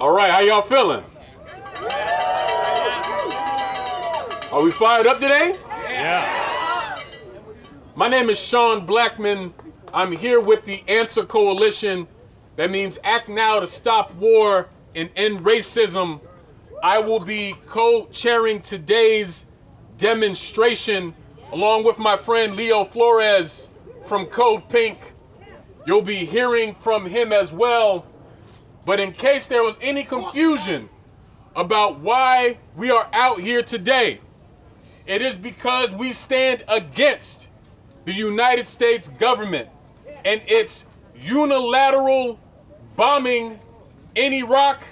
All right, how y'all feeling? Are we fired up today? Yeah. My name is Sean Blackman. I'm here with the Answer Coalition. That means act now to stop war and end racism. I will be co-chairing today's demonstration along with my friend Leo Flores from Code Pink. You'll be hearing from him as well. But in case there was any confusion about why we are out here today, it is because we stand against the United States government and its unilateral bombing in Iraq,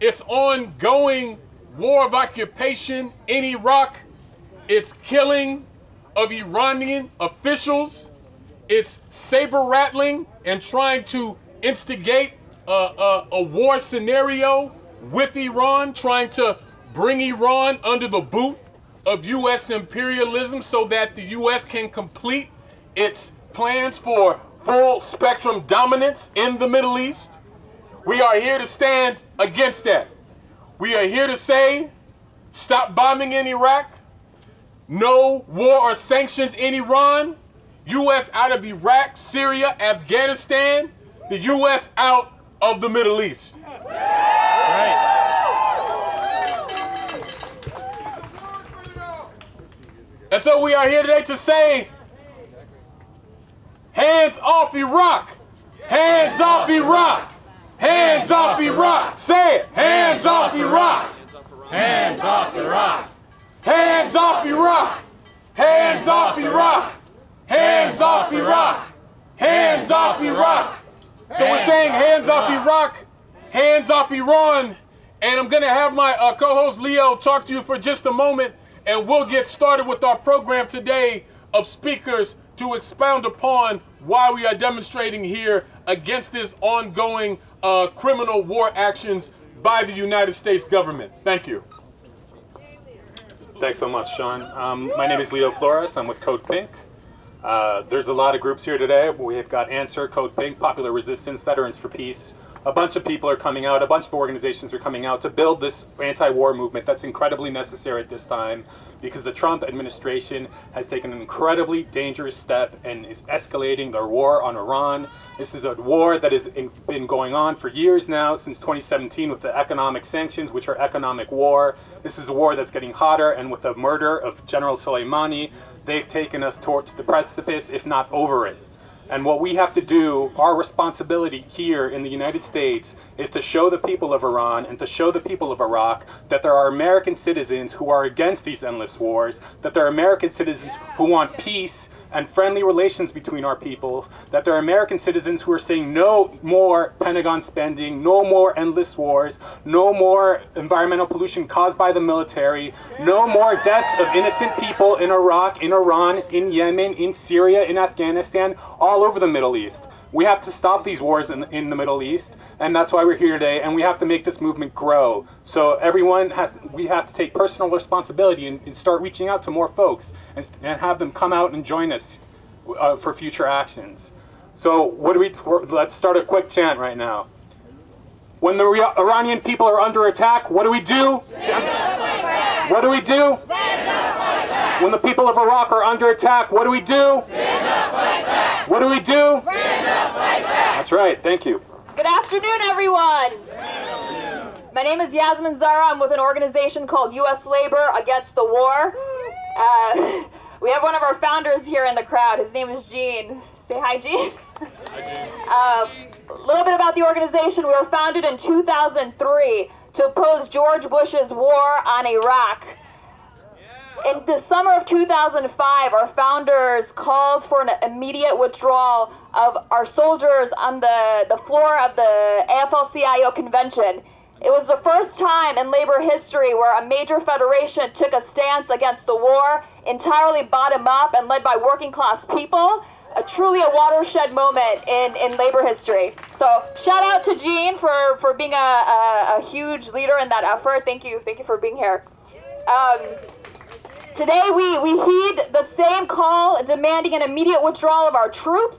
its ongoing war of occupation in Iraq, its killing of Iranian officials, its saber rattling and trying to instigate a, a, a, war scenario with Iran, trying to bring Iran under the boot of U.S. imperialism so that the U.S. can complete its plans for full spectrum dominance in the Middle East. We are here to stand against that. We are here to say, stop bombing in Iraq, no war or sanctions in Iran, U.S. out of Iraq, Syria, Afghanistan, the U.S. out of the Middle East. Right. And so we are here today to say, hands off Iraq, hands off Iraq, hands off Iraq. Say it, hands off Iraq, Hands off Iraq. hands off Iraq, hands off Iraq, hands off Iraq, hands off Iraq. So we're saying hands off Iraq, hands off Iran, and I'm gonna have my uh, co-host Leo talk to you for just a moment, and we'll get started with our program today of speakers to expound upon why we are demonstrating here against this ongoing uh, criminal war actions by the United States government. Thank you. Thanks so much, Sean. Um, my name is Leo Flores. I'm with Code Pink. Uh, there's a lot of groups here today. We've got Answer, Code Pink, Popular Resistance, Veterans for Peace. A bunch of people are coming out, a bunch of organizations are coming out to build this anti-war movement that's incredibly necessary at this time because the Trump administration has taken an incredibly dangerous step and is escalating their war on Iran. This is a war that has been going on for years now, since 2017 with the economic sanctions, which are economic war. This is a war that's getting hotter, and with the murder of General Soleimani, they've taken us towards the precipice, if not over it. And what we have to do, our responsibility here in the United States, is to show the people of Iran and to show the people of Iraq that there are American citizens who are against these endless wars, that there are American citizens who want peace and friendly relations between our people, that there are American citizens who are saying no more Pentagon spending, no more endless wars, no more environmental pollution caused by the military, no more deaths of innocent people in Iraq, in Iran, in Yemen, in Syria, in Afghanistan, all over the Middle East. We have to stop these wars in, in the Middle East, and that's why we're here today, and we have to make this movement grow. So everyone has, we have to take personal responsibility and, and start reaching out to more folks and, and have them come out and join us uh, for future actions. So what do we, let's start a quick chant right now. When the Iranian people are under attack, what do we do? What do we do? When the people of Iraq are under attack, what do we do? What do we do? That's right, thank you. Good afternoon, everyone. My name is Yasmin Zara. I'm with an organization called U.S. Labor Against the War. Uh, we have one of our founders here in the crowd. His name is Gene. Say hi, Gene. Hi, Gene. Uh, a little bit about the organization. We were founded in 2003 to oppose George Bush's war on Iraq. In the summer of 2005, our founders called for an immediate withdrawal of our soldiers on the, the floor of the AFL-CIO convention. It was the first time in labor history where a major federation took a stance against the war, entirely bottom up and led by working class people. A truly a watershed moment in, in labor history. So shout out to Gene for, for being a, a, a huge leader in that effort. Thank you. Thank you for being here. Um, Today we, we heed the same call demanding an immediate withdrawal of our troops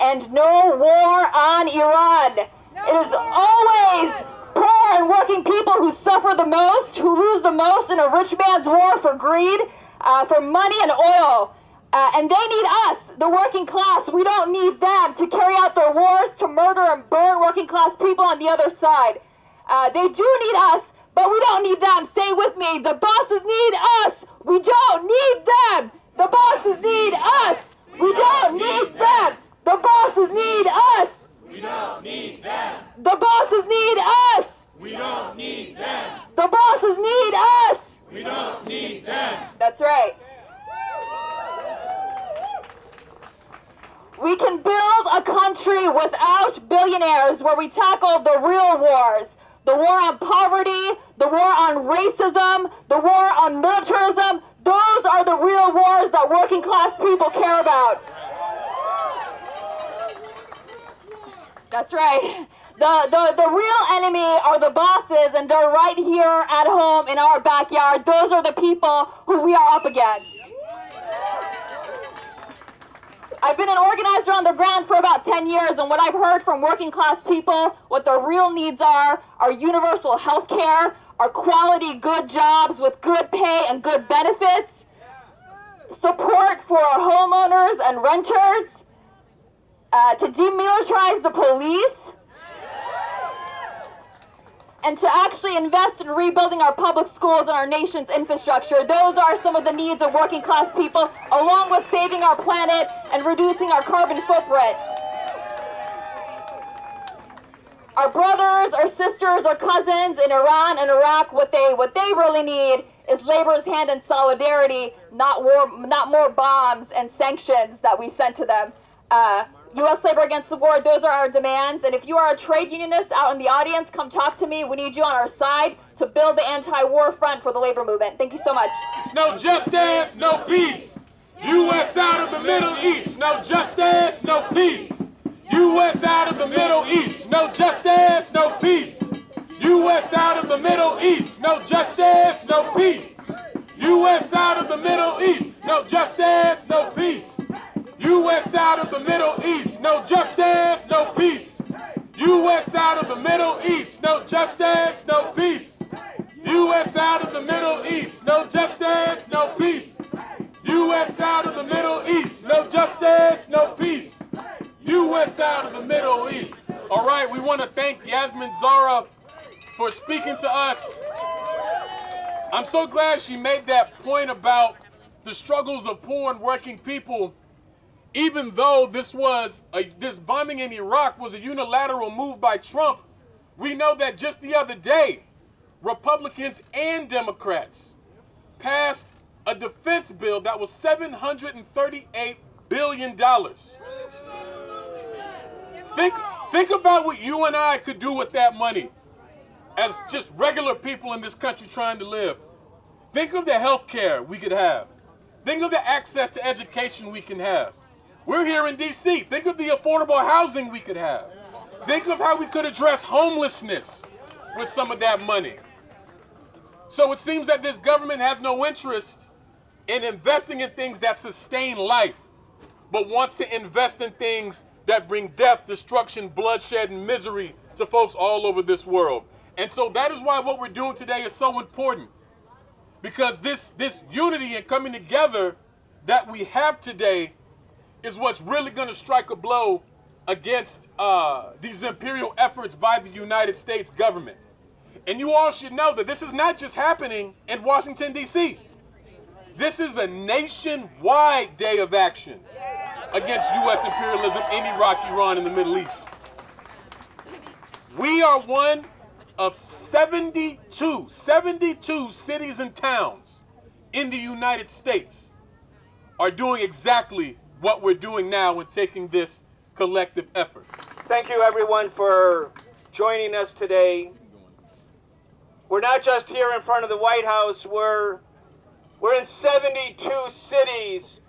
and no war on Iran. It is always poor and working people who suffer the most, who lose the most in a rich man's war for greed, uh, for money and oil. Uh, and they need us, the working class. We don't need them to carry out their wars, to murder and burn working class people on the other side. Uh, they do need us, but we don't need them. Say with me. The bosses need us. We don't need them. The bosses need us. We don't need them. The bosses need us. We don't need them. The bosses need us. We don't need them. The bosses need us. We don't need them. That's right. We can build a country without billionaires where we tackle the real wars. The war on poverty, the war on racism, the war on militarism. Those are the real wars that working class people care about. That's right. The, the, the real enemy are the bosses, and they're right here at home in our backyard. Those are the people who we are up against. I've been an organizer on the ground for about 10 years, and what I've heard from working class people, what their real needs are, are universal health care, are quality good jobs with good pay and good benefits, support for homeowners and renters, uh, to demilitarize the police, and to actually invest in rebuilding our public schools and our nation's infrastructure. Those are some of the needs of working class people, along with saving our planet and reducing our carbon footprint. Our brothers, our sisters, our cousins in Iran and Iraq, what they what they really need is labor's hand and solidarity, not war, not more bombs and sanctions that we send to them. Uh, U.S. Labor Against the War, those are our demands. And if you are a trade unionist out in the audience, come talk to me. We need you on our side to build the anti-war front for the labor movement. Thank you so much. It's no justice, no peace. U.S. out of the Middle East, no justice, no peace. U.S. out of the Middle East, no justice, no peace. U.S. out of the Middle East, no justice, no peace. U.S. out of the Middle East, no justice, no peace. U.S. out of the Middle East, no justice, no peace. U.S. out of the Middle East, no justice, no peace. U.S. out of the Middle East, no justice, no peace. U.S. out of the Middle East, no justice, no peace. U.S. out of the Middle East. All right, we want to thank Yasmin Zara for speaking to us. I'm so glad she made that point about the struggles of poor and working people even though this was a, this bombing in Iraq was a unilateral move by Trump, we know that just the other day, Republicans and Democrats passed a defense bill that was 738 billion dollars. Think think about what you and I could do with that money as just regular people in this country trying to live. Think of the health care we could have. Think of the access to education we can have. We're here in D.C. Think of the affordable housing we could have. Think of how we could address homelessness with some of that money. So it seems that this government has no interest in investing in things that sustain life, but wants to invest in things that bring death, destruction, bloodshed, and misery to folks all over this world. And so that is why what we're doing today is so important. Because this, this unity and coming together that we have today is what's really going to strike a blow against uh, these imperial efforts by the United States government. And you all should know that this is not just happening in Washington, D.C. This is a nationwide day of action against U.S. imperialism in Iraq, Iran, and the Middle East. We are one of 72, 72 cities and towns in the United States are doing exactly what we're doing now in taking this collective effort. Thank you, everyone, for joining us today. We're not just here in front of the White House, we're, we're in 72 cities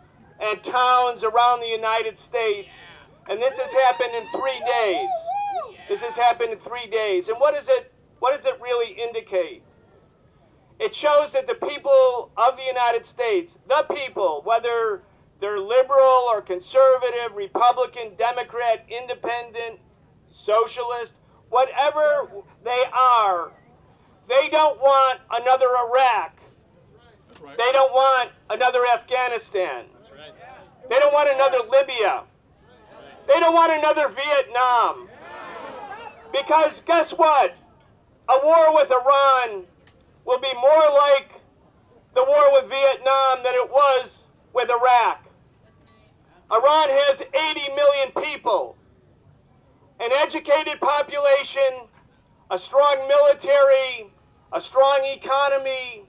and towns around the United States. And this has happened in three days. This has happened in three days. And what, is it, what does it really indicate? It shows that the people of the United States, the people, whether they're liberal or conservative, Republican, Democrat, independent, socialist, whatever they are, they don't want another Iraq. They don't want another Afghanistan. They don't want another Libya. They don't want another Vietnam. Because guess what? A war with Iran will be more like the war with Vietnam than it was with Iraq. Iran has 80 million people, an educated population, a strong military, a strong economy.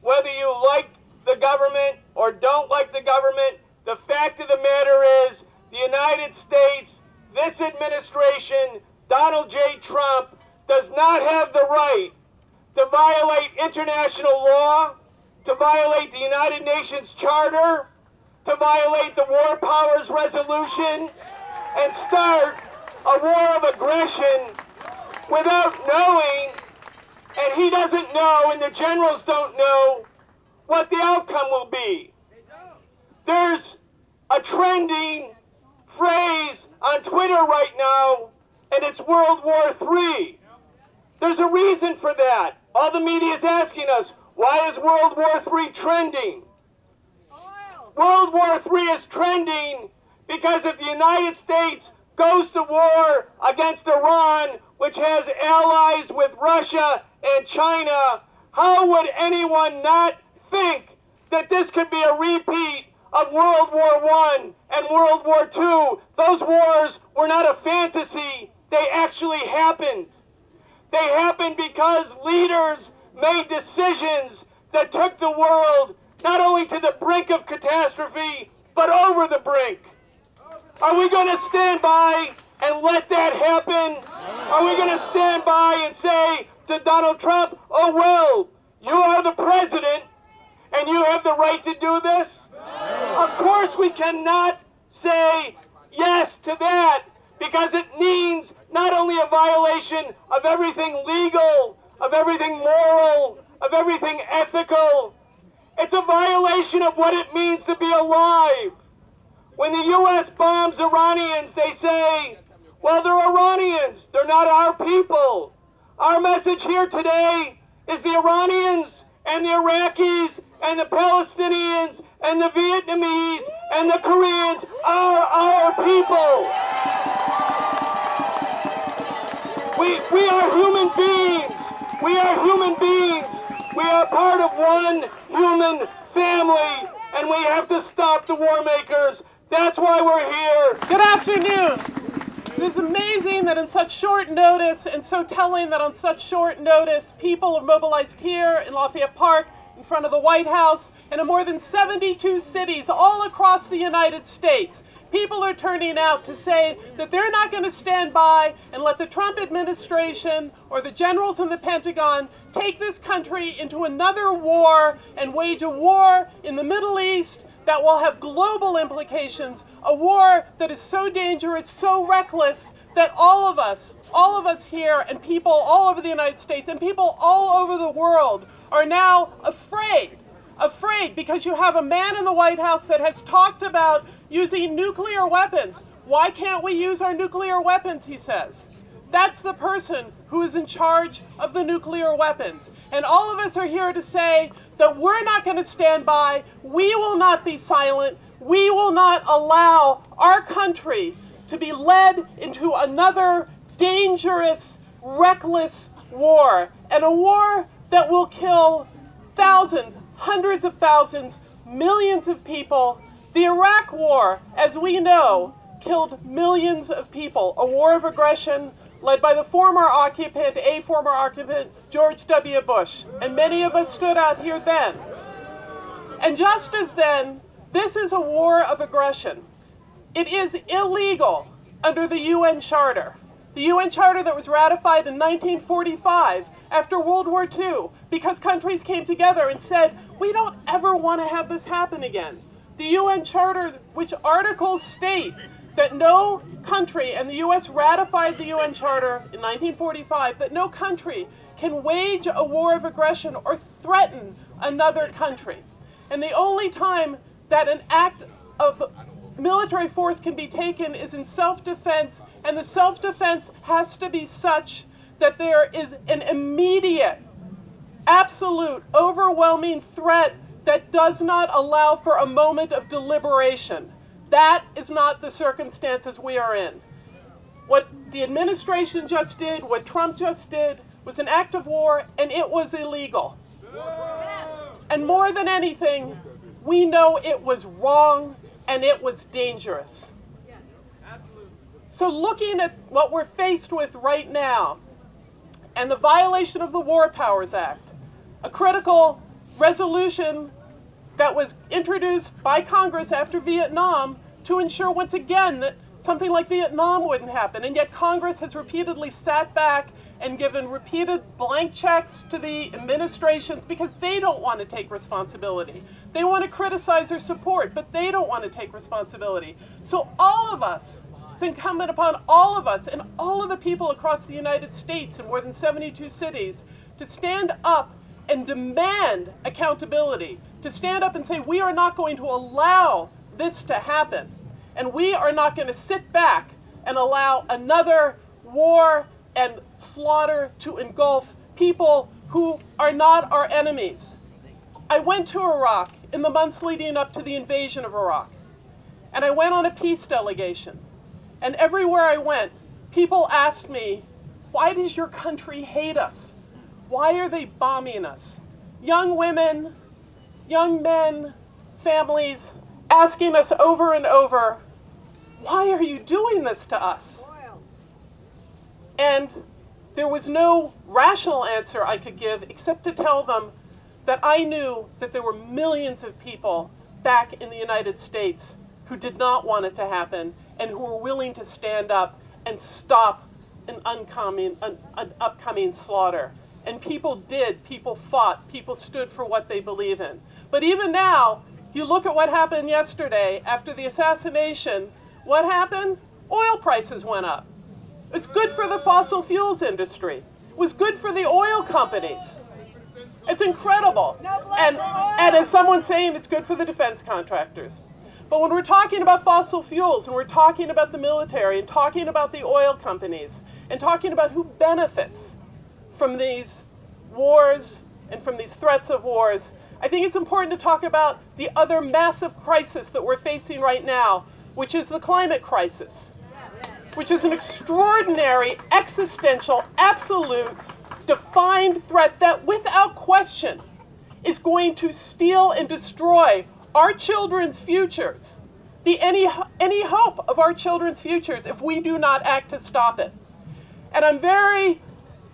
Whether you like the government or don't like the government, the fact of the matter is the United States, this administration, Donald J. Trump, does not have the right to violate international law, to violate the United Nations Charter, to violate the War Powers Resolution, and start a war of aggression without knowing, and he doesn't know, and the generals don't know, what the outcome will be. There's a trending phrase on Twitter right now, and it's World War III. There's a reason for that. All the media is asking us, why is World War III trending? World War III is trending because if the United States goes to war against Iran, which has allies with Russia and China, how would anyone not think that this could be a repeat of World War I and World War II? Those wars were not a fantasy, they actually happened. They happened because leaders made decisions that took the world not only to the brink of catastrophe, but over the brink. Are we going to stand by and let that happen? Are we going to stand by and say to Donald Trump, oh, well, you are the president and you have the right to do this? Of course we cannot say yes to that because it means not only a violation of everything legal, of everything moral, of everything ethical, it's a violation of what it means to be alive. When the U.S. bombs Iranians, they say, well, they're Iranians. They're not our people. Our message here today is the Iranians and the Iraqis and the Palestinians and the Vietnamese and the Koreans are our people. We, we are human beings. We are human beings. We are part of one human family, and we have to stop the war makers. That's why we're here. Good afternoon. It is amazing that in such short notice, and so telling that on such short notice, people are mobilized here in Lafayette Park, in front of the White House, and in more than 72 cities all across the United States. People are turning out to say that they're not going to stand by and let the Trump administration or the generals in the Pentagon take this country into another war and wage a war in the Middle East that will have global implications, a war that is so dangerous, so reckless, that all of us, all of us here and people all over the United States and people all over the world are now afraid afraid because you have a man in the White House that has talked about using nuclear weapons. Why can't we use our nuclear weapons, he says. That's the person who is in charge of the nuclear weapons. And all of us are here to say that we're not going to stand by. We will not be silent. We will not allow our country to be led into another dangerous, reckless war. And a war that will kill thousands, hundreds of thousands, millions of people. The Iraq War, as we know, killed millions of people. A war of aggression led by the former occupant, a former occupant, George W. Bush. And many of us stood out here then. And just as then, this is a war of aggression. It is illegal under the UN Charter. The UN Charter that was ratified in 1945 after World War II because countries came together and said, we don't ever want to have this happen again. The UN Charter, which articles state that no country, and the US ratified the UN Charter in 1945, that no country can wage a war of aggression or threaten another country. And the only time that an act of military force can be taken is in self-defense, and the self-defense has to be such that there is an immediate absolute, overwhelming threat that does not allow for a moment of deliberation. That is not the circumstances we are in. What the administration just did, what Trump just did, was an act of war, and it was illegal. And more than anything, we know it was wrong and it was dangerous. So, looking at what we're faced with right now and the violation of the War Powers Act, a critical resolution that was introduced by Congress after Vietnam to ensure once again that something like Vietnam wouldn't happen. And yet Congress has repeatedly sat back and given repeated blank checks to the administrations because they don't want to take responsibility. They want to criticize or support, but they don't want to take responsibility. So all of us, it's incumbent upon all of us and all of the people across the United States in more than 72 cities to stand up and demand accountability, to stand up and say, we are not going to allow this to happen. And we are not going to sit back and allow another war and slaughter to engulf people who are not our enemies. I went to Iraq in the months leading up to the invasion of Iraq. And I went on a peace delegation. And everywhere I went, people asked me, why does your country hate us? Why are they bombing us? Young women, young men, families asking us over and over, why are you doing this to us? And there was no rational answer I could give except to tell them that I knew that there were millions of people back in the United States who did not want it to happen and who were willing to stand up and stop an, oncoming, an, an upcoming slaughter. And people did, people fought, people stood for what they believe in. But even now, you look at what happened yesterday after the assassination, what happened? Oil prices went up. It's good for the fossil fuels industry. It was good for the oil companies. It's incredible. And, and as someone's saying, it's good for the defense contractors. But when we're talking about fossil fuels and we're talking about the military and talking about the oil companies and talking about who benefits from these wars and from these threats of wars, I think it's important to talk about the other massive crisis that we're facing right now, which is the climate crisis which is an extraordinary, existential, absolute, defined threat that, without question, is going to steal and destroy our children's futures, the any, any hope of our children's futures if we do not act to stop it. And I'm very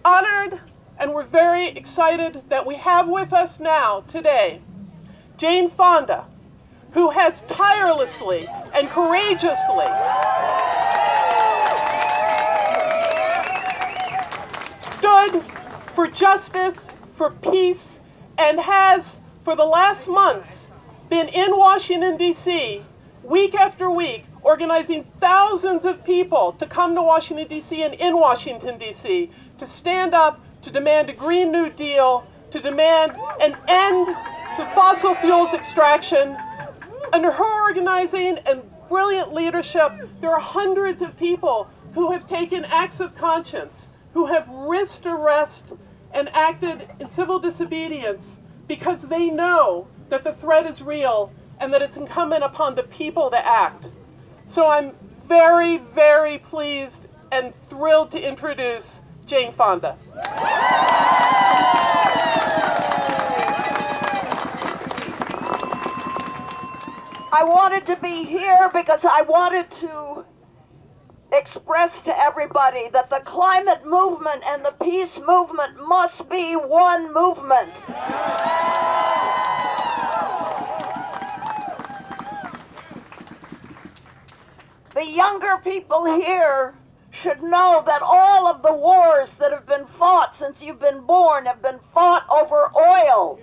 honored and we're very excited that we have with us now, today, Jane Fonda, who has tirelessly and courageously stood for justice, for peace, and has, for the last months, been in Washington, D.C., week after week, organizing thousands of people to come to Washington, D.C. and in Washington, D.C. to stand up to demand a Green New Deal, to demand an end to fossil fuels extraction. Under her organizing and brilliant leadership, there are hundreds of people who have taken acts of conscience who have risked arrest and acted in civil disobedience because they know that the threat is real and that it's incumbent upon the people to act. So I'm very, very pleased and thrilled to introduce Jane Fonda. I wanted to be here because I wanted to express to everybody that the climate movement and the peace movement must be one movement. The younger people here should know that all of the wars that have been fought since you've been born have been fought over oil.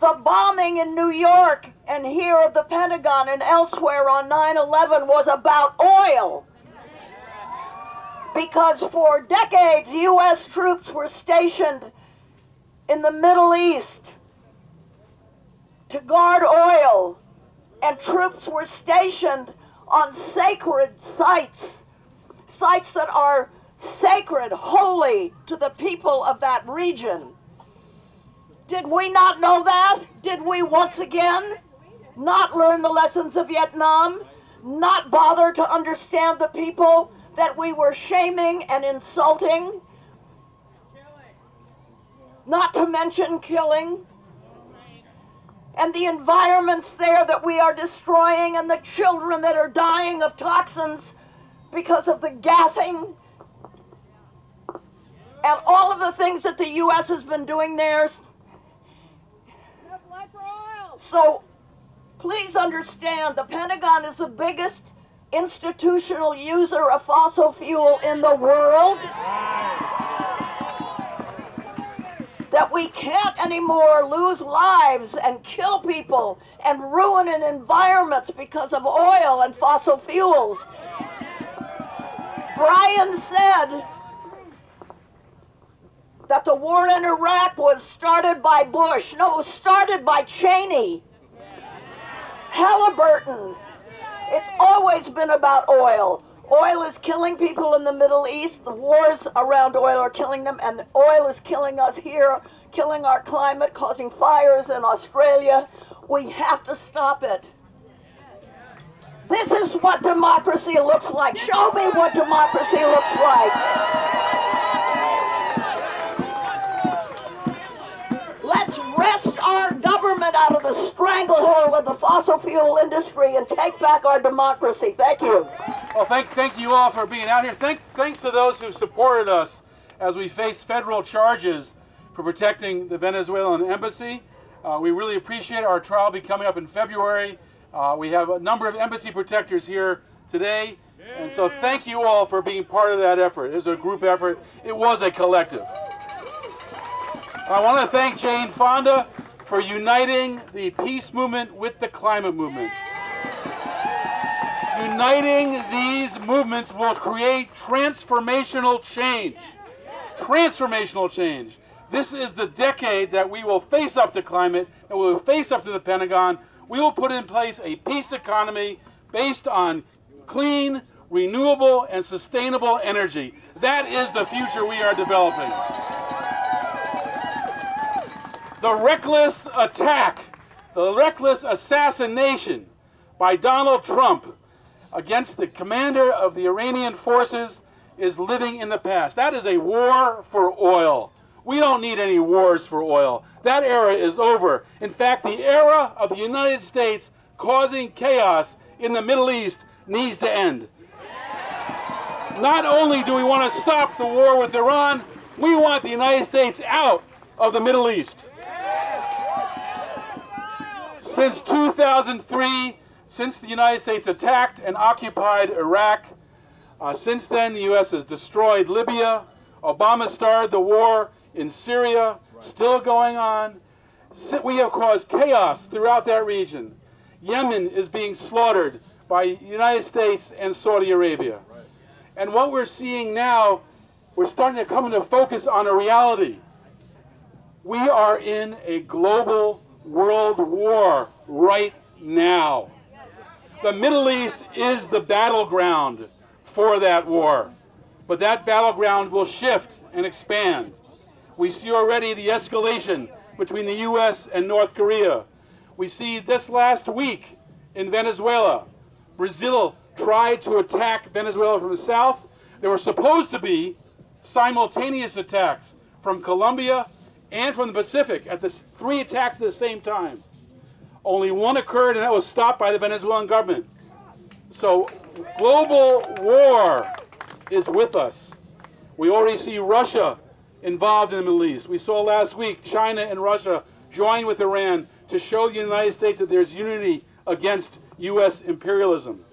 The bombing in New York and here at the Pentagon and elsewhere on 9 11 was about oil. Because for decades, U.S. troops were stationed in the Middle East to guard oil, and troops were stationed on sacred sites, sites that are sacred, holy to the people of that region. Did we not know that? Did we once again not learn the lessons of Vietnam? Not bother to understand the people that we were shaming and insulting? Not to mention killing? And the environments there that we are destroying, and the children that are dying of toxins because of the gassing and all of the things that the U.S. has been doing there. So please understand the Pentagon is the biggest institutional user of fossil fuel in the world. That we can't anymore lose lives and kill people and ruin an environments because of oil and fossil fuels. Brian said that the war in Iraq was started by Bush. No, it was started by Cheney. Halliburton. It's always been about oil. Oil is killing people in the Middle East. The wars around oil are killing them, and oil is killing us here, killing our climate, causing fires in Australia. We have to stop it. This is what democracy looks like. Show me what democracy looks like. Wrest our government out of the stranglehold of the fossil fuel industry and take back our democracy. Thank you. Well, thank, thank you all for being out here. Thank, thanks to those who supported us as we face federal charges for protecting the Venezuelan embassy. Uh, we really appreciate our trial be coming up in February. Uh, we have a number of embassy protectors here today. And so thank you all for being part of that effort. It was a group effort. It was a collective. I want to thank Jane Fonda for uniting the peace movement with the climate movement. Uniting these movements will create transformational change. Transformational change. This is the decade that we will face up to climate, and we will face up to the Pentagon. We will put in place a peace economy based on clean, renewable, and sustainable energy. That is the future we are developing the reckless attack, the reckless assassination by Donald Trump against the commander of the Iranian forces is living in the past. That is a war for oil. We don't need any wars for oil. That era is over. In fact, the era of the United States causing chaos in the Middle East needs to end. Not only do we want to stop the war with Iran, we want the United States out of the Middle East. Since 2003, since the United States attacked and occupied Iraq, uh, since then the U.S. has destroyed Libya. Obama started the war in Syria, still going on. We have caused chaos throughout that region. Yemen is being slaughtered by the United States and Saudi Arabia. And what we're seeing now, we're starting to come into focus on a reality. We are in a global world war right now. The Middle East is the battleground for that war. But that battleground will shift and expand. We see already the escalation between the U.S. and North Korea. We see this last week in Venezuela, Brazil tried to attack Venezuela from the south. There were supposed to be simultaneous attacks from Colombia and from the Pacific at the three attacks at the same time. Only one occurred, and that was stopped by the Venezuelan government. So global war is with us. We already see Russia involved in the Middle East. We saw last week China and Russia join with Iran to show the United States that there's unity against U.S. imperialism.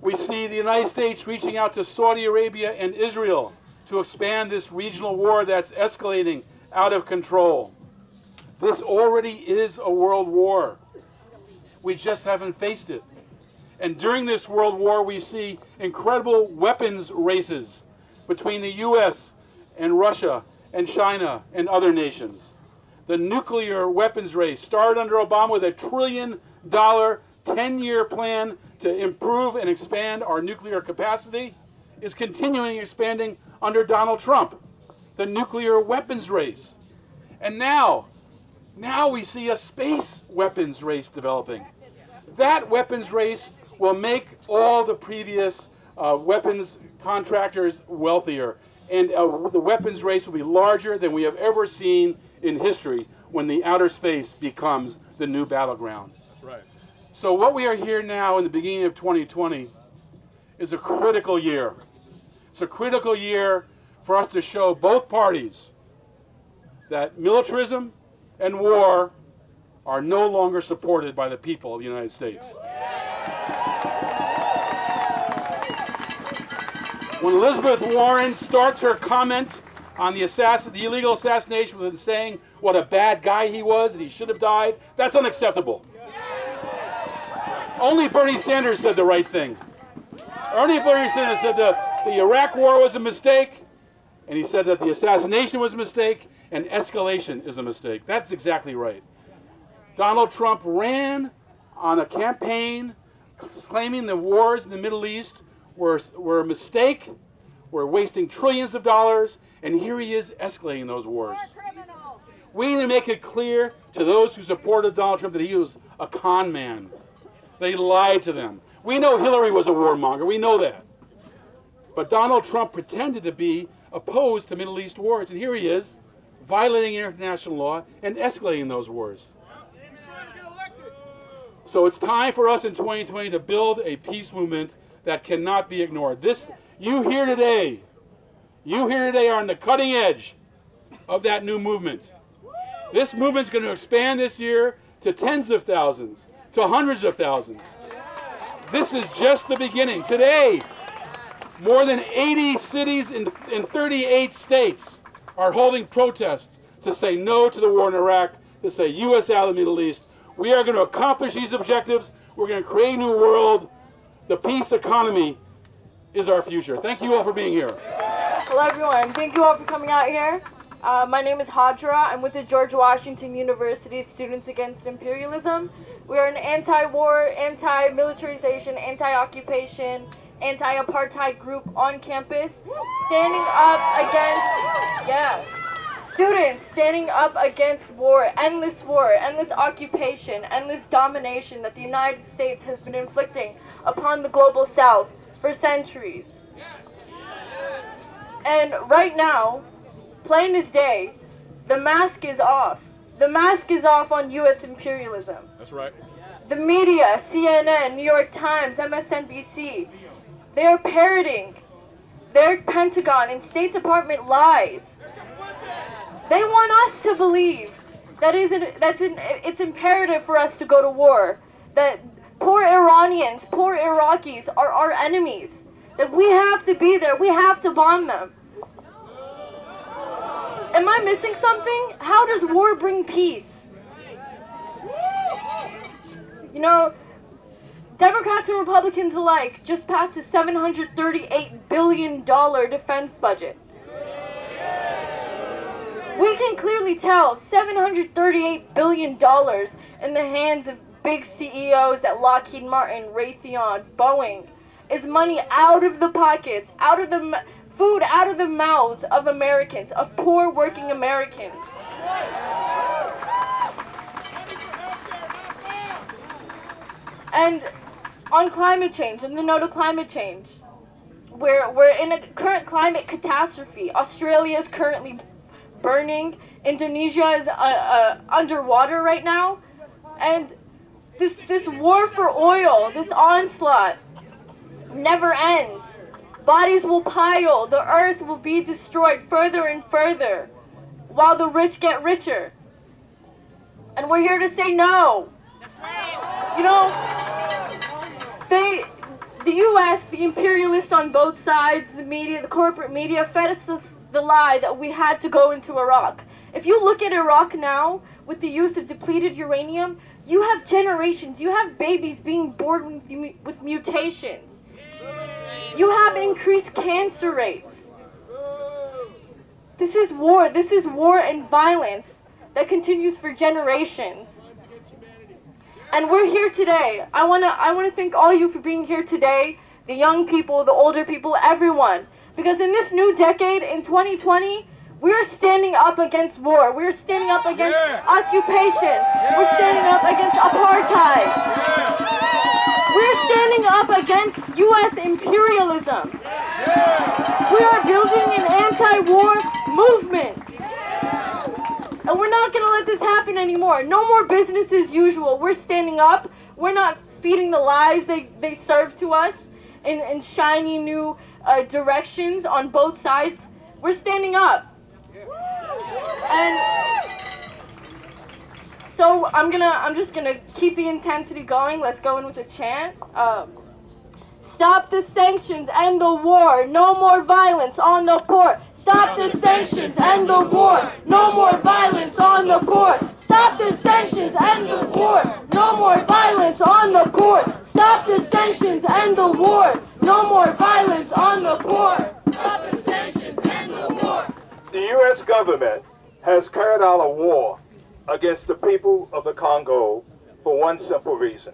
We see the United States reaching out to Saudi Arabia and Israel to expand this regional war that's escalating out of control. This already is a world war. We just haven't faced it. And during this world war, we see incredible weapons races between the U.S. and Russia and China and other nations. The nuclear weapons race started under Obama with a trillion dollar 10 year plan to improve and expand our nuclear capacity. is continuing expanding under Donald Trump, the nuclear weapons race. And now, now we see a space weapons race developing. That weapons race will make all the previous uh, weapons contractors wealthier. And uh, the weapons race will be larger than we have ever seen in history when the outer space becomes the new battleground. That's right. So what we are here now in the beginning of 2020 is a critical year. It's a critical year for us to show both parties that militarism and war are no longer supported by the people of the United States. When Elizabeth Warren starts her comment on the, the illegal assassination with saying what a bad guy he was and he should have died, that's unacceptable. Only Bernie Sanders said the right thing. Only Bernie Sanders said the, the Iraq war was a mistake, and he said that the assassination was a mistake, and escalation is a mistake. That's exactly right. Donald Trump ran on a campaign claiming the wars in the Middle East were, were a mistake, were wasting trillions of dollars, and here he is escalating those wars. We need to make it clear to those who supported Donald Trump that he was a con man. They lied to them. We know Hillary was a warmonger. We know that. But Donald Trump pretended to be opposed to Middle East wars, and here he is, violating international law and escalating those wars. So it's time for us in 2020 to build a peace movement that cannot be ignored. This, you here today, you here today are on the cutting edge of that new movement. This movement's going to expand this year to tens of thousands, to hundreds of thousands. This is just the beginning. Today, more than 80 cities in, in 38 states are holding protests to say no to the war in Iraq, to say U.S. out of the Middle East. We are going to accomplish these objectives. We're going to create a new world. The peace economy is our future. Thank you all for being here. Hello, everyone. Thank you all for coming out here. Uh, my name is Hadra. I'm with the George Washington University Students Against Imperialism. We are an anti-war, anti-militarization, anti-occupation, anti-apartheid group on campus, standing up against, yeah, students standing up against war, endless war, endless occupation, endless domination that the United States has been inflicting upon the global south for centuries. And right now, plain as day, the mask is off. The mask is off on U.S. imperialism. That's right. The media, CNN, New York Times, MSNBC, they're parroting their Pentagon and State Department lies. They want us to believe that is an, that's an, it's imperative for us to go to war. That poor Iranians, poor Iraqis are our enemies. That we have to be there. We have to bomb them. Am I missing something? How does war bring peace? You know, Democrats and Republicans alike just passed a $738 billion defense budget. We can clearly tell $738 billion in the hands of big CEOs at Lockheed Martin, Raytheon, Boeing is money out of the pockets, out of the food out of the mouths of Americans, of poor working Americans. And on climate change, and the note of climate change, we're, we're in a current climate catastrophe. Australia is currently burning. Indonesia is uh, uh, underwater right now. And this, this war for oil, this onslaught, never ends. Bodies will pile, the earth will be destroyed further and further, while the rich get richer. And we're here to say no. You know, they, the U.S., the imperialists on both sides, the media, the corporate media, fed us the, the lie that we had to go into Iraq. If you look at Iraq now, with the use of depleted uranium, you have generations, you have babies being born with, with mutations. You have increased cancer rates. This is war. This is war and violence that continues for generations. And we're here today. I want to I want to thank all you for being here today the young people, the older people, everyone. Because in this new decade, in 2020, we're standing up against war. We're standing up against Yeah. occupation. We're standing up against apartheid. We're standing up against U.S. imperialism. We are building an anti-war movement. And we're not gonna let this happen anymore. No more business as usual. We're standing up. We're not feeding the lies they, they serve to us in, in shiny new uh, directions on both sides. We're standing up. And so I'm gonna I'm just gonna keep the intensity going. Let's go in with a chant. Um, Stop the sanctions and the war. No more violence on the poor. Stop the sanctions and the war. No more violence on the poor. Stop the sanctions and the war. No more violence on the poor. Stop the sanctions and the war. No more violence on the poor. Stop the sanctions and the war. The U.S. government has carried out a war against the people of the Congo for one simple reason.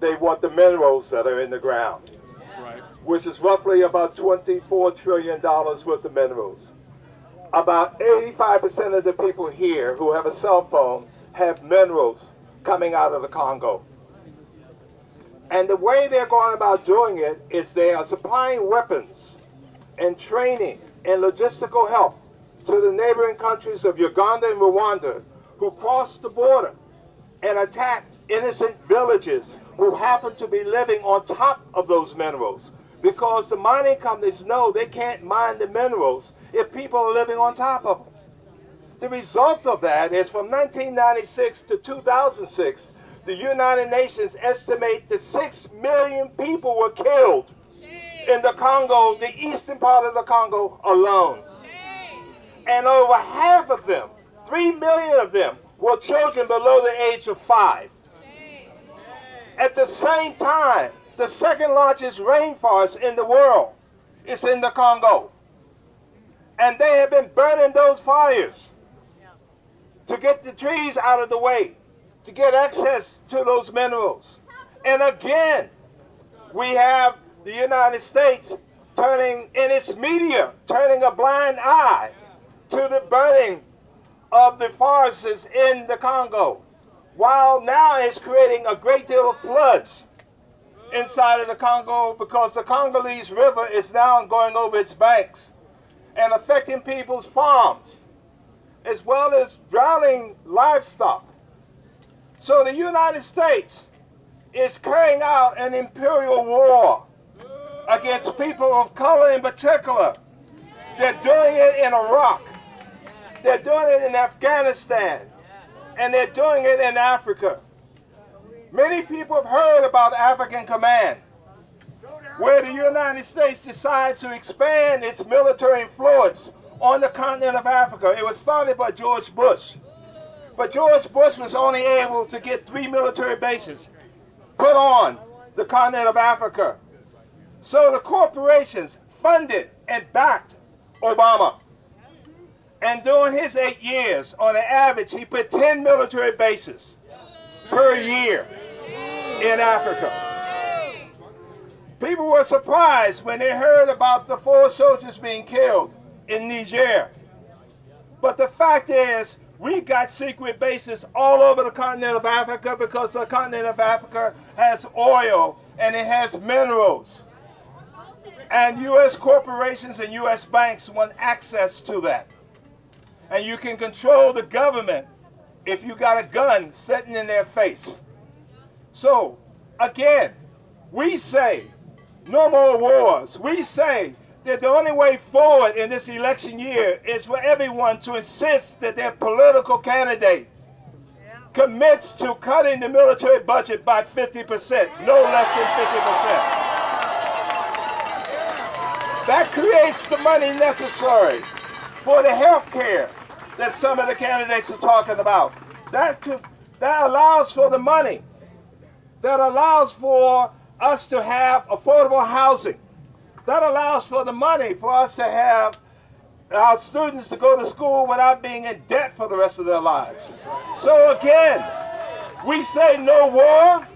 They want the minerals that are in the ground, which is roughly about $24 trillion worth of minerals. About 85% of the people here who have a cell phone have minerals coming out of the Congo. And the way they're going about doing it is they are supplying weapons and training and logistical help to the neighboring countries of Uganda and Rwanda who cross the border and attack innocent villages who happen to be living on top of those minerals because the mining companies know they can't mine the minerals if people are living on top of them. The result of that is from 1996 to 2006, the United Nations estimate that 6 million people were killed in the Congo, the eastern part of the Congo alone. And over half of them, 3 million of them, were children below the age of five. At the same time, the second largest rainforest in the world is in the Congo. And they have been burning those fires to get the trees out of the way, to get access to those minerals. And again, we have the United States turning, in its media, turning a blind eye to the burning of the forests in the Congo, while now it's creating a great deal of floods inside of the Congo because the Congolese River is now going over its banks and affecting people's farms, as well as drowning livestock. So the United States is carrying out an imperial war against people of color in particular. They're doing it in Iraq. They're doing it in Afghanistan. And they're doing it in Africa. Many people have heard about African Command, where the United States decides to expand its military influence on the continent of Africa. It was started by George Bush. But George Bush was only able to get three military bases put on the continent of Africa. So the corporations funded and backed Obama. And during his eight years, on an average, he put 10 military bases per year in Africa. People were surprised when they heard about the four soldiers being killed in Niger. But the fact is, we got secret bases all over the continent of Africa because the continent of Africa has oil and it has minerals. And U.S. corporations and U.S. banks want access to that. And you can control the government if you got a gun sitting in their face. So, again, we say no more wars. We say that the only way forward in this election year is for everyone to insist that their political candidate commits to cutting the military budget by 50%, no less than 50%. That creates the money necessary for the health care that some of the candidates are talking about. That, could, that allows for the money that allows for us to have affordable housing. That allows for the money for us to have our students to go to school without being in debt for the rest of their lives. So again, we say no war.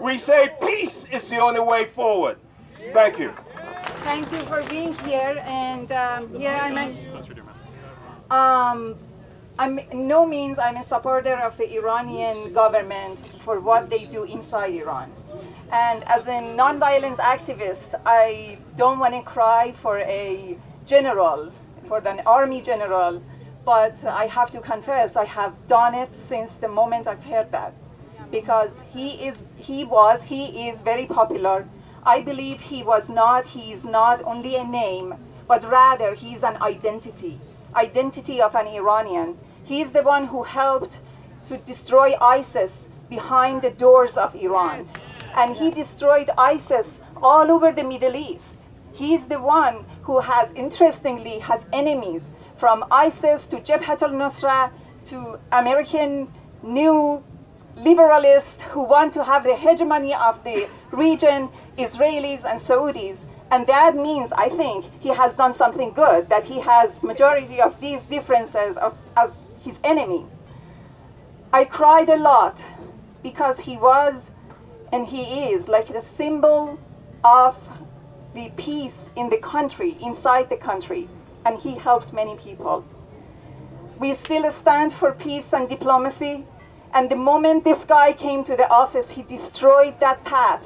We say peace is the only way forward. Thank you. Thank you for being here. And um, yeah, I'm um, I'm no means I'm a supporter of the Iranian government for what they do inside Iran. And as a nonviolence activist, I don't want to cry for a general, for an army general, but I have to confess I have done it since the moment I've heard that. Because he is, he was, he is very popular. I believe he was not, he is not only a name, but rather he's an identity, identity of an Iranian. He's the one who helped to destroy ISIS behind the doors of Iran. And he destroyed ISIS all over the Middle East. He's the one who has, interestingly, has enemies from ISIS to Jabhat al-Nusra to American new liberalists who want to have the hegemony of the region, Israelis and Saudis. And that means, I think, he has done something good, that he has majority of these differences of, as his enemy. I cried a lot because he was, and he is, like the symbol of the peace in the country, inside the country, and he helped many people. We still stand for peace and diplomacy, and the moment this guy came to the office, he destroyed that path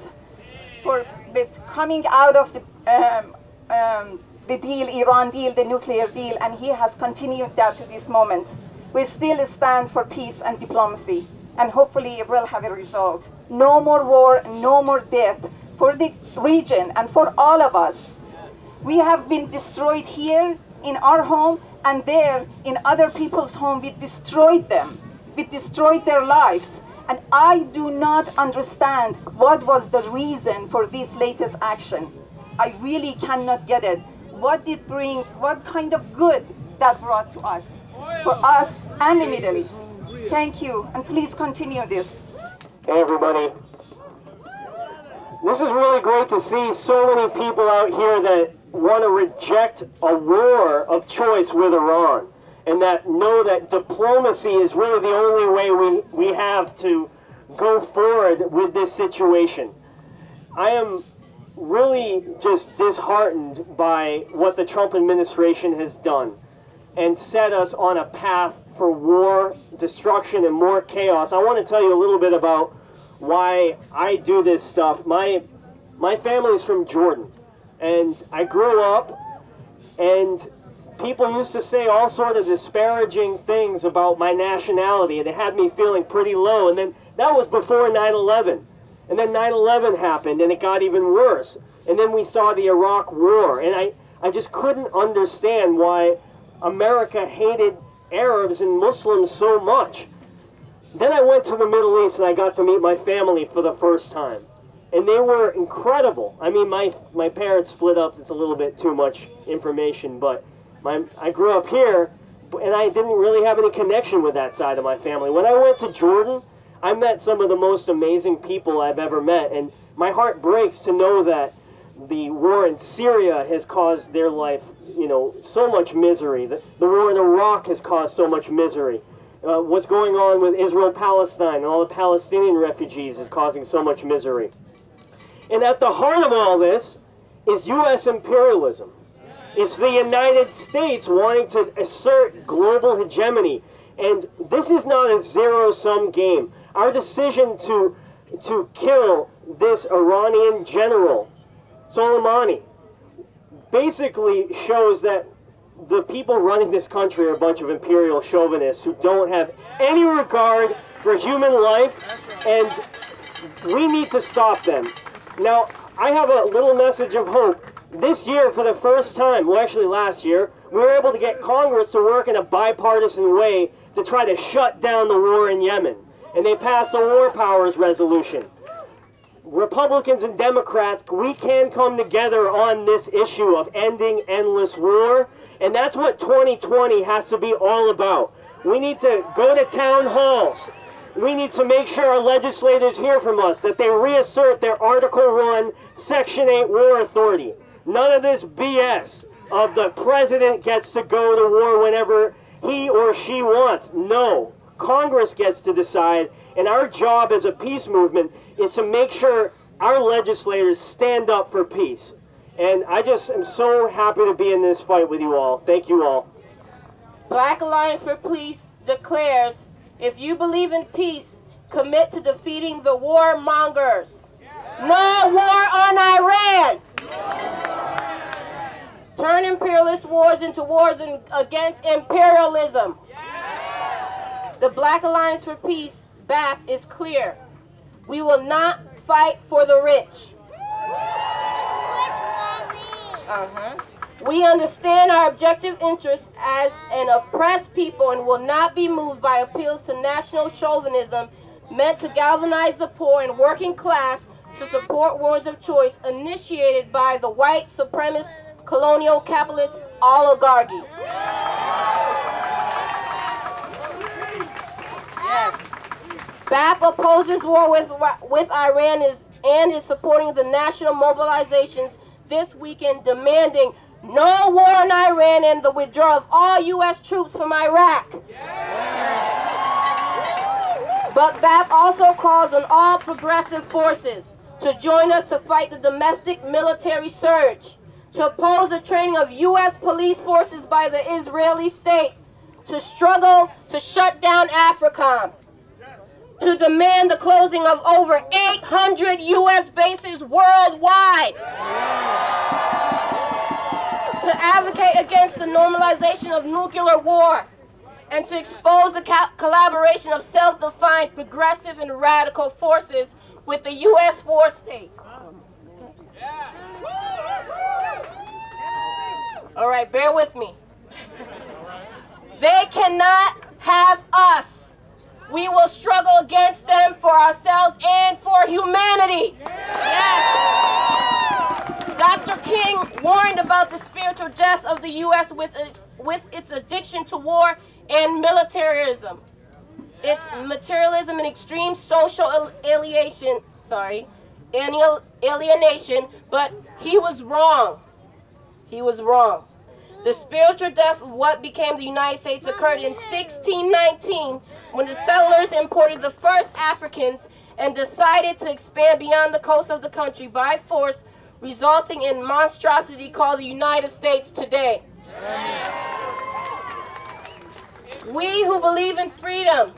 for with coming out of the, um, um, the deal, Iran deal, the nuclear deal, and he has continued that to this moment. We still stand for peace and diplomacy, and hopefully it will have a result. No more war, no more death for the region and for all of us. We have been destroyed here in our home and there in other people's home. We destroyed them. We destroyed their lives. And I do not understand what was the reason for this latest action. I really cannot get it. What did bring, what kind of good that brought to us, for us and the Middle East. Thank you, and please continue this. Hey everybody. This is really great to see so many people out here that want to reject a war of choice with Iran and that know that diplomacy is really the only way we, we have to go forward with this situation. I am really just disheartened by what the Trump administration has done and set us on a path for war, destruction, and more chaos. I want to tell you a little bit about why I do this stuff. My, my family is from Jordan, and I grew up, and people used to say all sort of disparaging things about my nationality, and it had me feeling pretty low. And then that was before 9/11, and then 9/11 happened, and it got even worse. And then we saw the Iraq War, and I, I just couldn't understand why America hated Arabs and Muslims so much. Then I went to the Middle East and I got to meet my family for the first time. And they were incredible. I mean, my, my parents split up. It's a little bit too much information, but my, I grew up here and I didn't really have any connection with that side of my family. When I went to Jordan, I met some of the most amazing people I've ever met. And my heart breaks to know that the war in Syria has caused their life, you know, so much misery. The, the war in Iraq has caused so much misery. Uh, what's going on with Israel Palestine and all the Palestinian refugees is causing so much misery. And at the heart of all this is U.S. imperialism. It's the United States wanting to assert global hegemony. And this is not a zero-sum game. Our decision to, to kill this Iranian general, Soleimani, basically shows that the people running this country are a bunch of imperial chauvinists who don't have any regard for human life, and we need to stop them. Now, I have a little message of hope. This year, for the first time, well, actually last year, we were able to get Congress to work in a bipartisan way to try to shut down the war in Yemen. And they passed a war powers resolution. Republicans and Democrats, we can come together on this issue of ending endless war. And that's what 2020 has to be all about. We need to go to town halls. We need to make sure our legislators hear from us, that they reassert their Article 1, Section 8 war authority. None of this BS of the president gets to go to war whenever he or she wants. No. Congress gets to decide, and our job as a peace movement is to make sure our legislators stand up for peace. And I just am so happy to be in this fight with you all. Thank you all. Black Alliance for Peace declares, if you believe in peace, commit to defeating the warmongers. No war on Iran. Turn imperialist wars into wars in, against imperialism. The Black Alliance for Peace, BAP, is clear. We will not fight for the rich. Uh-huh. We understand our objective interests as an oppressed people and will not be moved by appeals to national chauvinism meant to galvanize the poor and working class to support wars of choice initiated by the white supremacist colonial capitalist oligarchy. Yes. BAP opposes war with, with Iran is, and is supporting the national mobilizations this weekend demanding no war on Iran and the withdrawal of all U.S. troops from Iraq. But BAP also calls on all progressive forces to join us to fight the domestic military surge, to oppose the training of U.S. police forces by the Israeli state, to struggle to shut down AFRICOM, to demand the closing of over 800 U.S. bases worldwide, to advocate against the normalization of nuclear war, and to expose the collaboration of self-defined progressive and radical forces with the U.S. war state. All right, bear with me. They cannot have us. We will struggle against them for ourselves and for humanity. Yes. Dr. King warned about the spiritual death of the U.S. with its, with its addiction to war and militarism. It's materialism and extreme social alienation, sorry, alienation, but he was wrong. He was wrong. The spiritual death of what became the United States occurred in 1619 when the settlers imported the first Africans and decided to expand beyond the coast of the country by force, resulting in monstrosity called the United States today. We who believe in freedom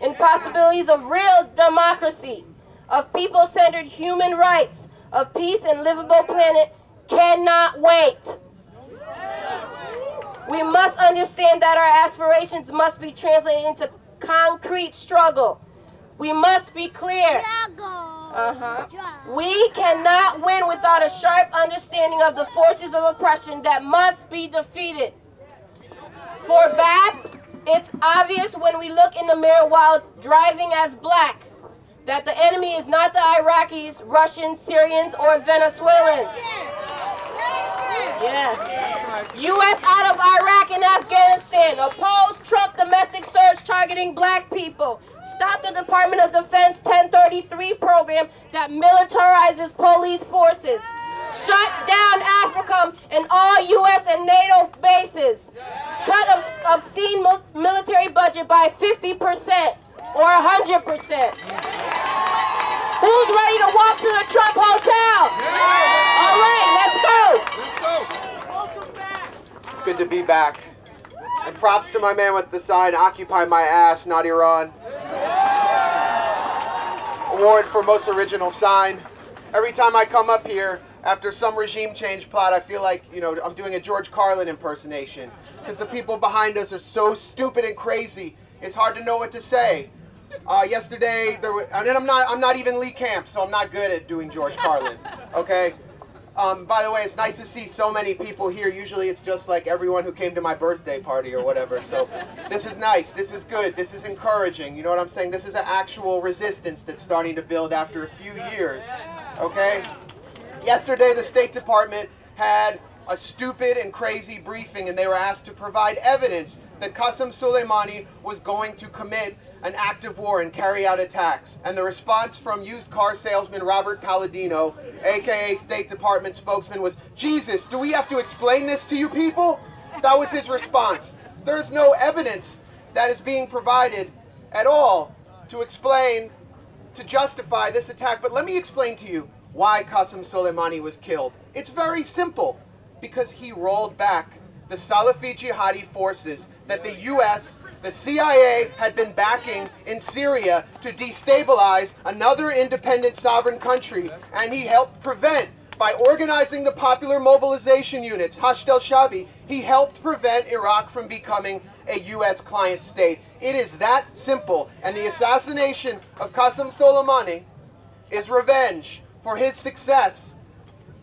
and possibilities of real democracy, of people-centered human rights, of peace and livable planet cannot wait. We must understand that our aspirations must be translated into concrete struggle. We must be clear. Uh-huh. We cannot win without a sharp understanding of the forces of oppression that must be defeated. For BAP, it's obvious when we look in the mirror while driving as black that the enemy is not the Iraqis, Russians, Syrians, or Venezuelans. Yes. U.S. out of Iraq and Afghanistan. Oppose Trump domestic surge targeting black people. Stop the Department of Defense 1033 program that militarizes police forces. Shut down AFRICOM and all U.S. and NATO bases. Cut obscene military budget by 50% or 100%. Who's ready to walk to the Trump Hotel? All right, let's go. Good to be back. And props to my man with the sign, Occupy My Ass, not Iran. Award for most original sign. Every time I come up here, after some regime change plot, I feel like, you know, I'm doing a George Carlin impersonation. Because the people behind us are so stupid and crazy, it's hard to know what to say. Uh, yesterday, there was, and I'm not, I'm not even Lee Camp, so I'm not good at doing George Carlin, okay? Um, by the way, it's nice to see so many people here. Usually it's just like everyone who came to my birthday party or whatever. So this is nice. This is good. This is encouraging. You know what I'm saying? This is an actual resistance that's starting to build after a few years. Okay? Yesterday, the State Department had a stupid and crazy briefing and they were asked to provide evidence that Qasem Soleimani was going to commit an act of war and carry out attacks. And the response from used car salesman Robert Palladino, aka State Department spokesman, was, Jesus, do we have to explain this to you people? That was his response. There's no evidence that is being provided at all to explain, to justify this attack. But let me explain to you why Qasem Soleimani was killed. It's very simple because he rolled back the Salafi jihadi forces that the US, the CIA had been backing in Syria to destabilize another independent sovereign country, and he helped prevent by organizing the popular mobilization units, Hashd al-Shabi, he helped prevent Iraq from becoming a U.S. client state. It is that simple. And the assassination of Qasem Soleimani is revenge for his success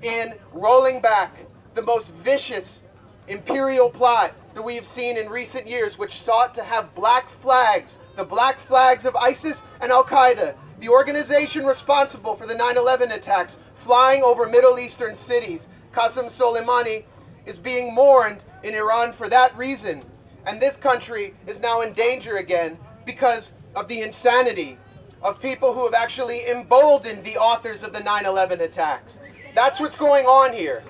in rolling back the most vicious imperial plot that we have seen in recent years, which sought to have black flags, the black flags of ISIS and Al Qaeda, the organization responsible for the 9 11 attacks, flying over Middle Eastern cities. Qasem Soleimani is being mourned in Iran for that reason. And this country is now in danger again because of the insanity of people who have actually emboldened the authors of the 9 11 attacks. That's what's going on here.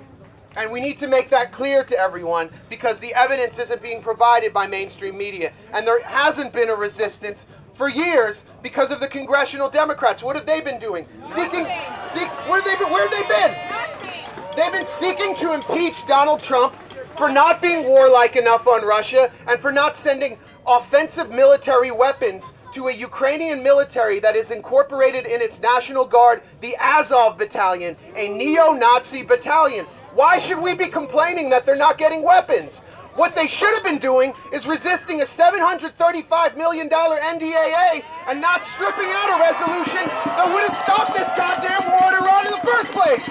And we need to make that clear to everyone because the evidence isn't being provided by mainstream media. And there hasn't been a resistance for years because of the congressional Democrats. What have they been doing? Seeking, seek, where have they been? Where have they been? They've been seeking to impeach Donald Trump for not being warlike enough on Russia and for not sending offensive military weapons to a Ukrainian military that is incorporated in its National Guard, the Azov Battalion, a neo-Nazi battalion. Why should we be complaining that they're not getting weapons? What they should have been doing is resisting a $735 million NDAA and not stripping out a resolution that would have stopped this goddamn war in Iran in the first place.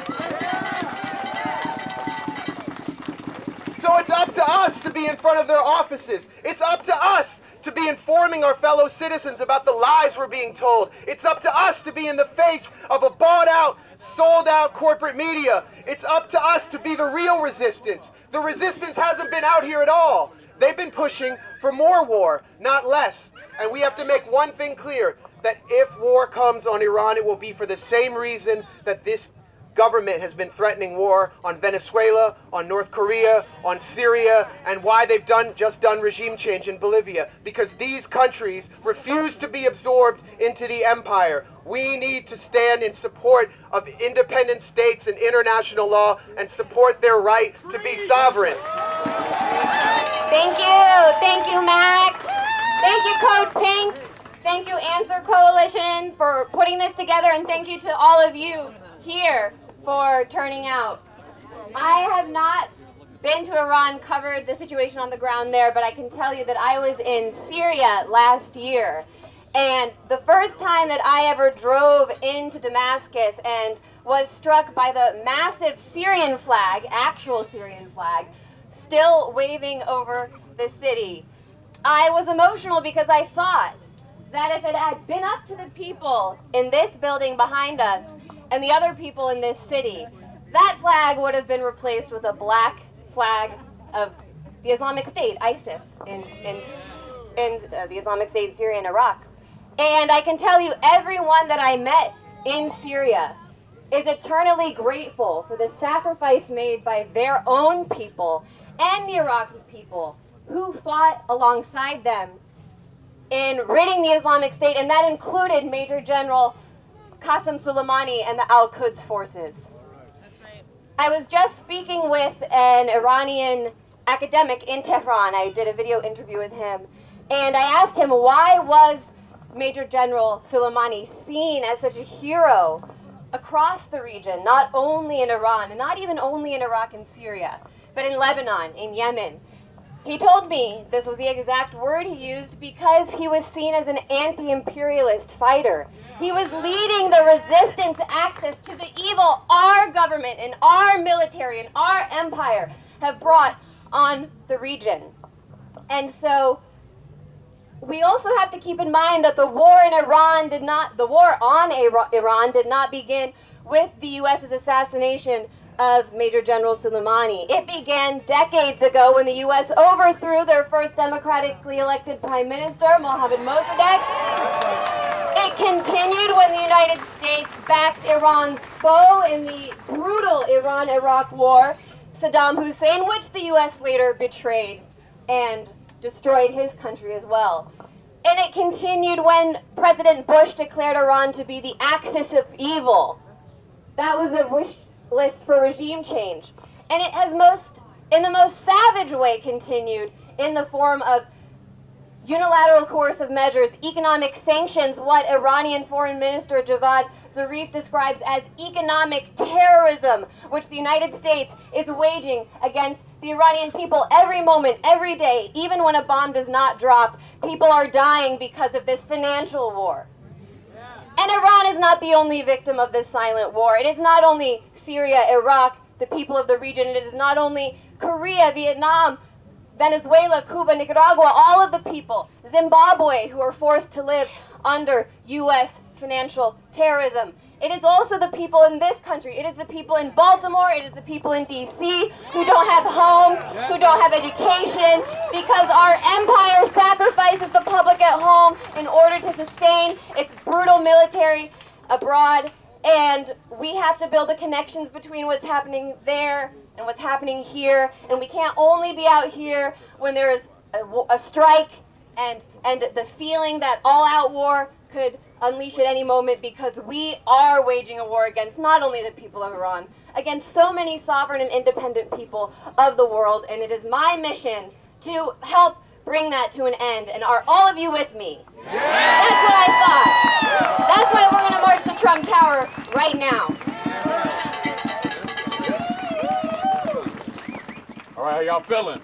So it's up to us to be in front of their offices. It's up to us to be informing our fellow citizens about the lies we're being told. It's up to us to be in the face of a bought out, sold out corporate media. It's up to us to be the real resistance. The resistance hasn't been out here at all. They've been pushing for more war, not less. And we have to make one thing clear that if war comes on Iran, it will be for the same reason that this government has been threatening war on Venezuela, on North Korea, on Syria, and why they've done just done regime change in Bolivia. Because these countries refuse to be absorbed into the empire. We need to stand in support of independent states and international law and support their right to be sovereign. Thank you. Thank you, Max. Thank you, Code Pink. Thank you, Answer Coalition, for putting this together, and thank you to all of you here for turning out. I have not been to Iran, covered the situation on the ground there, but I can tell you that I was in Syria last year. And the first time that I ever drove into Damascus and was struck by the massive Syrian flag, actual Syrian flag, still waving over the city, I was emotional because I thought that if it had been up to the people in this building behind us, and the other people in this city, that flag would have been replaced with a black flag of the Islamic State, ISIS, in, in, in uh, the Islamic State, Syria and Iraq. And I can tell you, everyone that I met in Syria is eternally grateful for the sacrifice made by their own people and the Iraqi people who fought alongside them in ridding the Islamic State, and that included Major General Qasem Soleimani and the Al-Quds forces. I was just speaking with an Iranian academic in Tehran. I did a video interview with him. And I asked him why was Major General Soleimani seen as such a hero across the region, not only in Iran, and not even only in Iraq and Syria, but in Lebanon, in Yemen, he told me this was the exact word he used because he was seen as an anti imperialist fighter. He was leading the resistance axis to the evil our government and our military and our empire have brought on the region. And so we also have to keep in mind that the war in Iran did not, the war on Iran did not begin with the U.S.'s assassination of Major General Soleimani. It began decades ago when the U.S. overthrew their first democratically elected Prime Minister, Mohammad Mossadegh. It continued when the United States backed Iran's foe in the brutal Iran-Iraq war, Saddam Hussein, which the U.S. later betrayed and destroyed his country as well. And it continued when President Bush declared Iran to be the axis of evil That was a wish list for regime change. And it has most, in the most savage way, continued in the form of unilateral coercive measures, economic sanctions, what Iranian Foreign Minister Javad Zarif describes as economic terrorism, which the United States is waging against the Iranian people every moment, every day, even when a bomb does not drop. People are dying because of this financial war. And Iran is not the only victim of this silent war. It is not only Syria, Iraq, the people of the region. It is not only Korea, Vietnam, Venezuela, Cuba, Nicaragua, all of the people, Zimbabwe, who are forced to live under U.S. financial terrorism. It is also the people in this country. It is the people in Baltimore. It is the people in D.C. who don't have homes, who don't have education, because our empire sacrifices the public at home in order to sustain its brutal military abroad. And we have to build the connections between what's happening there and what's happening here. And we can't only be out here when there is a, a strike and, and the feeling that all-out war could unleash at any moment because we are waging a war against not only the people of Iran, against so many sovereign and independent people of the world, and it is my mission to help bring that to an end. And are all of you with me? Yeah. That's what I thought. That's why we're going to march to Trump Tower right now. All right, how y'all feeling?